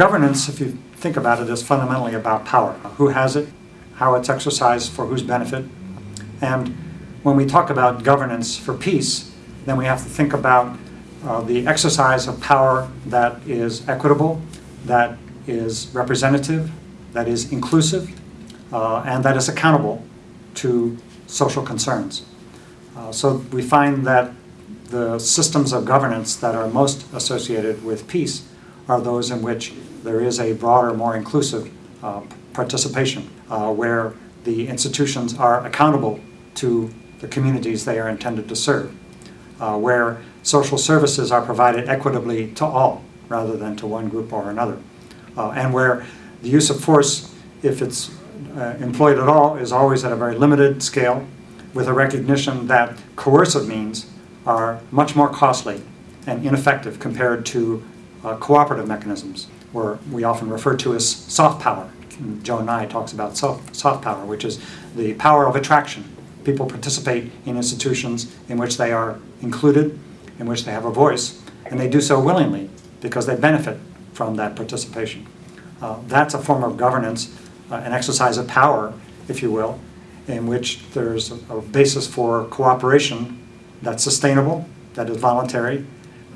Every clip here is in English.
governance, if you think about it, is fundamentally about power. Who has it, how it's exercised for whose benefit. And when we talk about governance for peace, then we have to think about uh, the exercise of power that is equitable, that is representative, that is inclusive, uh, and that is accountable to social concerns. Uh, so we find that the systems of governance that are most associated with peace are those in which there is a broader, more inclusive uh, participation, uh, where the institutions are accountable to the communities they are intended to serve, uh, where social services are provided equitably to all rather than to one group or another, uh, and where the use of force, if it's uh, employed at all, is always at a very limited scale, with a recognition that coercive means are much more costly and ineffective compared to uh, cooperative mechanisms, where we often refer to as soft power. Joe Nye talks about soft, soft power, which is the power of attraction. People participate in institutions in which they are included, in which they have a voice, and they do so willingly because they benefit from that participation. Uh, that's a form of governance, uh, an exercise of power, if you will, in which there's a, a basis for cooperation that's sustainable, that is voluntary,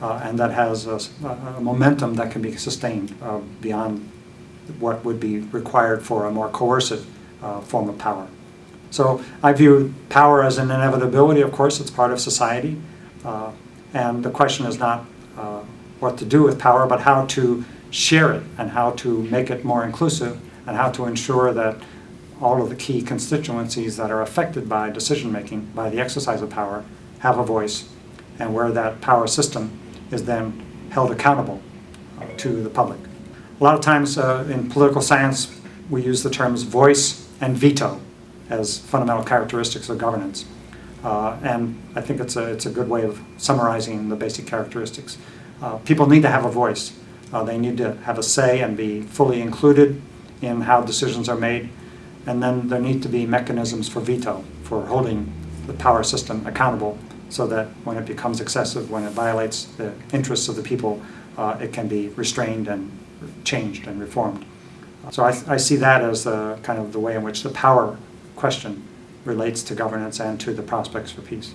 and that has a, a, momentum that can be sustained uh, beyond what would be required for a more coercive uh, form of power. So I view power as an inevitability, of course, it's part of society, uh, and the question is not uh, what to do with power, but how to share it and how to make it more inclusive and how to ensure that all of the key constituencies that are affected by decision making, by the exercise of power, have a voice, and where that power system is then held accountable uh, to the public. A lot of times uh, in political science, we use the terms voice and veto as fundamental characteristics of governance. Uh, and I think it's a, it's a good way of summarizing the basic characteristics. Uh, people need to have a voice. Uh, they need to have a say and be fully included in how decisions are made. And then there need to be mechanisms for veto, for holding the power system accountable so that when it becomes excessive, when it violates the interests of the people, uh, it can be restrained and changed and reformed. So I, I see that as the, kind of the way in which the power question relates to governance and to the prospects for peace.